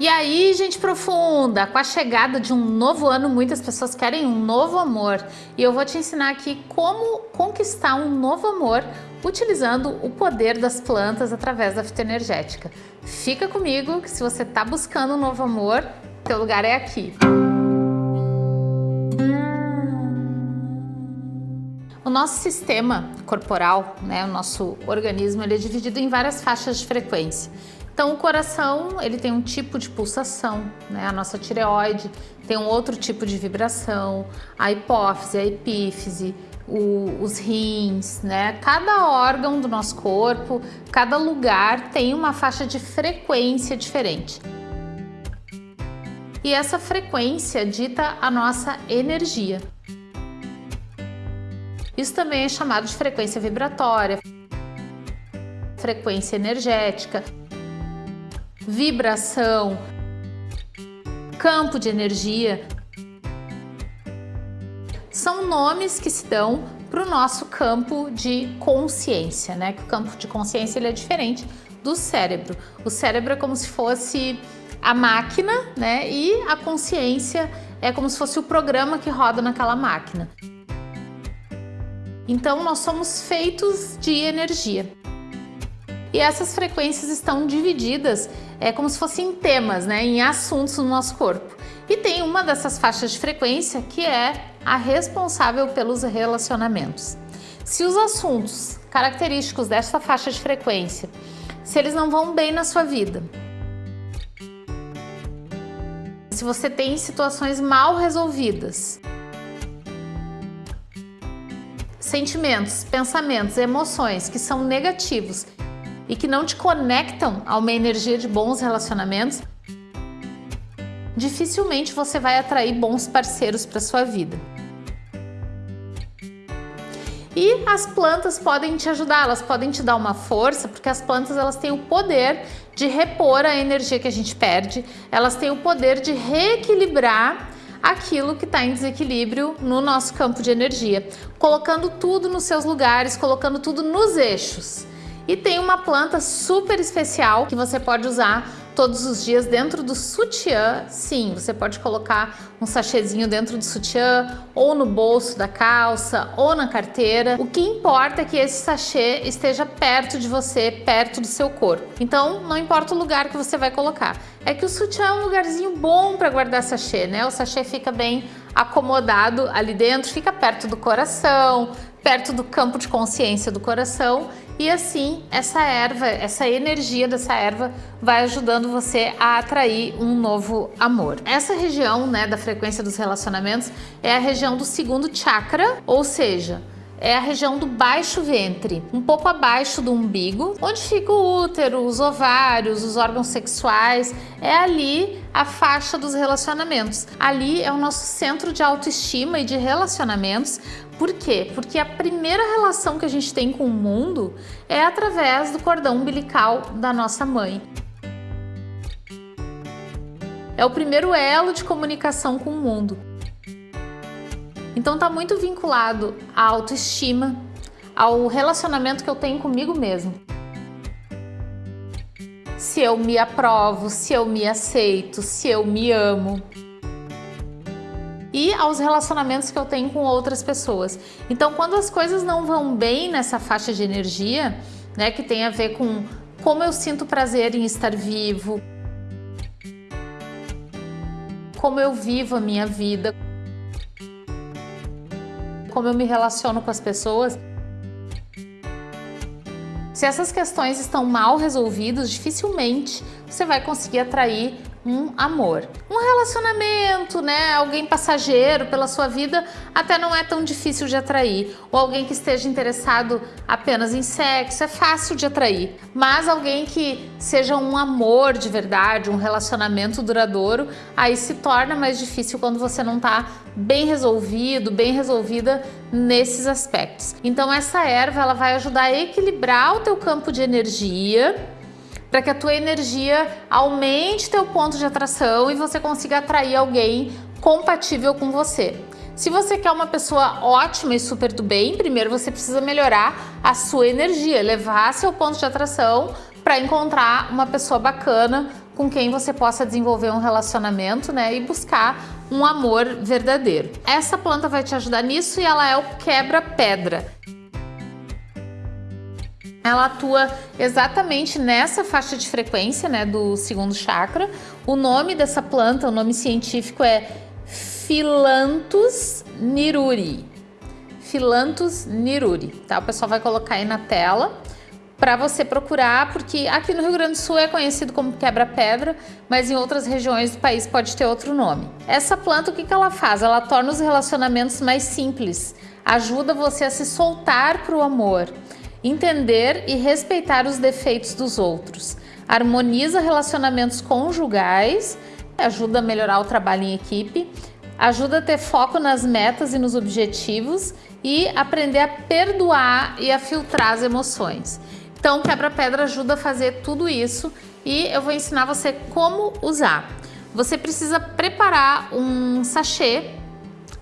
E aí, gente profunda, com a chegada de um novo ano, muitas pessoas querem um novo amor. E eu vou te ensinar aqui como conquistar um novo amor utilizando o poder das plantas através da fitoenergética. Fica comigo que se você está buscando um novo amor, teu lugar é aqui. O nosso sistema corporal, né, o nosso organismo, ele é dividido em várias faixas de frequência. Então o coração ele tem um tipo de pulsação, né? a nossa tireoide tem um outro tipo de vibração, a hipófise, a epífise, o, os rins, né? Cada órgão do nosso corpo, cada lugar tem uma faixa de frequência diferente. E essa frequência dita a nossa energia. Isso também é chamado de frequência vibratória, frequência energética vibração, campo de energia, são nomes que se dão para o nosso campo de consciência, né? Que o campo de consciência ele é diferente do cérebro. O cérebro é como se fosse a máquina, né? E a consciência é como se fosse o programa que roda naquela máquina. Então nós somos feitos de energia. E essas frequências estão divididas é como se fossem temas, né, em assuntos no nosso corpo. E tem uma dessas faixas de frequência que é a responsável pelos relacionamentos. Se os assuntos característicos dessa faixa de frequência, se eles não vão bem na sua vida, se você tem situações mal resolvidas, sentimentos, pensamentos, emoções que são negativos e que não te conectam a uma energia de bons relacionamentos, dificilmente você vai atrair bons parceiros para sua vida. E as plantas podem te ajudar, elas podem te dar uma força, porque as plantas elas têm o poder de repor a energia que a gente perde, elas têm o poder de reequilibrar aquilo que está em desequilíbrio no nosso campo de energia, colocando tudo nos seus lugares, colocando tudo nos eixos. E tem uma planta super especial que você pode usar todos os dias dentro do sutiã. Sim, você pode colocar um sachêzinho dentro do sutiã, ou no bolso da calça, ou na carteira. O que importa é que esse sachê esteja perto de você, perto do seu corpo. Então, não importa o lugar que você vai colocar. É que o sutiã é um lugarzinho bom para guardar sachê, né? O sachê fica bem acomodado ali dentro, fica perto do coração, perto do campo de consciência do coração e assim essa erva, essa energia dessa erva vai ajudando você a atrair um novo amor. Essa região né, da frequência dos relacionamentos é a região do segundo chakra, ou seja, é a região do baixo ventre, um pouco abaixo do umbigo, onde fica o útero, os ovários, os órgãos sexuais, é ali a faixa dos relacionamentos. Ali é o nosso centro de autoestima e de relacionamentos. Por quê? Porque a primeira relação que a gente tem com o mundo é através do cordão umbilical da nossa mãe. É o primeiro elo de comunicação com o mundo. Então tá muito vinculado à autoestima, ao relacionamento que eu tenho comigo mesmo. Se eu me aprovo, se eu me aceito, se eu me amo. E aos relacionamentos que eu tenho com outras pessoas. Então, quando as coisas não vão bem nessa faixa de energia, né, que tem a ver com como eu sinto prazer em estar vivo, como eu vivo a minha vida, como eu me relaciono com as pessoas. Se essas questões estão mal resolvidas, dificilmente você vai conseguir atrair um amor. Um relacionamento, né? Alguém passageiro pela sua vida até não é tão difícil de atrair. Ou alguém que esteja interessado apenas em sexo é fácil de atrair. Mas alguém que seja um amor de verdade, um relacionamento duradouro, aí se torna mais difícil quando você não está bem resolvido, bem resolvida nesses aspectos. Então essa erva ela vai ajudar a equilibrar o teu campo de energia para que a tua energia aumente teu ponto de atração e você consiga atrair alguém compatível com você. Se você quer uma pessoa ótima e super do bem, primeiro você precisa melhorar a sua energia, levar seu ponto de atração para encontrar uma pessoa bacana com quem você possa desenvolver um relacionamento, né, e buscar um amor verdadeiro. Essa planta vai te ajudar nisso e ela é o quebra-pedra. Ela atua exatamente nessa faixa de frequência, né, do segundo chakra. O nome dessa planta, o nome científico é Philanthus niruri. Philanthus niruri, tá? O pessoal vai colocar aí na tela para você procurar, porque aqui no Rio Grande do Sul é conhecido como quebra-pedra, mas em outras regiões do país pode ter outro nome. Essa planta, o que, que ela faz? Ela torna os relacionamentos mais simples, ajuda você a se soltar para o amor, entender e respeitar os defeitos dos outros, harmoniza relacionamentos conjugais, ajuda a melhorar o trabalho em equipe, ajuda a ter foco nas metas e nos objetivos e aprender a perdoar e a filtrar as emoções. Então, quebra-pedra ajuda a fazer tudo isso e eu vou ensinar você como usar. Você precisa preparar um sachê,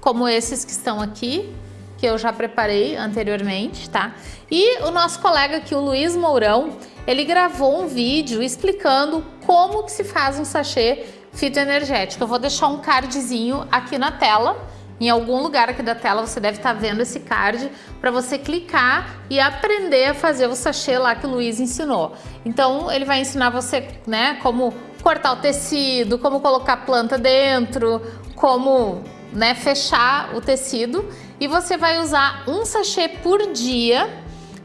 como esses que estão aqui, que eu já preparei anteriormente, tá? E o nosso colega aqui, o Luiz Mourão, ele gravou um vídeo explicando como que se faz um sachê fitoenergético. Eu vou deixar um cardzinho aqui na tela, em algum lugar aqui da tela você deve estar tá vendo esse card para você clicar e aprender a fazer o sachê lá que o Luiz ensinou. Então ele vai ensinar você, né, como cortar o tecido, como colocar planta dentro, como, né, fechar o tecido e você vai usar um sachê por dia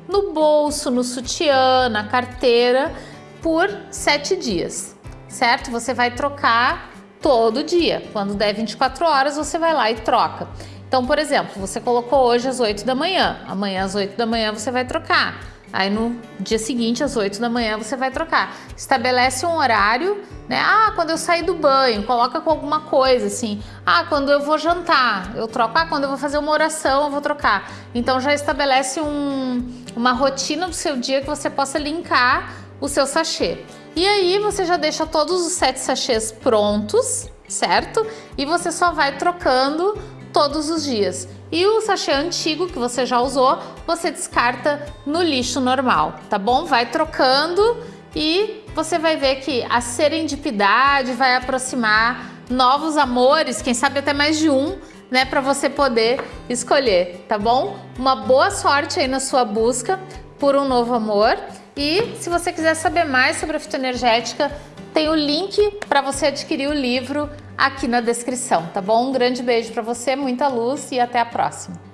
no bolso, no sutiã, na carteira por sete dias, certo? Você vai trocar todo dia. Quando der 24 horas, você vai lá e troca. Então, por exemplo, você colocou hoje às 8 da manhã, amanhã às 8 da manhã você vai trocar. Aí no dia seguinte, às 8 da manhã, você vai trocar. Estabelece um horário, né? Ah, quando eu sair do banho, coloca com alguma coisa assim. Ah, quando eu vou jantar, eu troco. Ah, quando eu vou fazer uma oração, eu vou trocar. Então já estabelece um, uma rotina do seu dia que você possa linkar o seu sachê. E aí você já deixa todos os sete sachês prontos, certo? E você só vai trocando todos os dias. E o sachê antigo que você já usou, você descarta no lixo normal, tá bom? Vai trocando e você vai ver que a serendipidade vai aproximar novos amores, quem sabe até mais de um, né, para você poder escolher, tá bom? Uma boa sorte aí na sua busca por um novo amor e se você quiser saber mais sobre a fitoenergética, tem o link para você adquirir o livro aqui na descrição, tá bom? Um grande beijo para você, muita luz e até a próxima.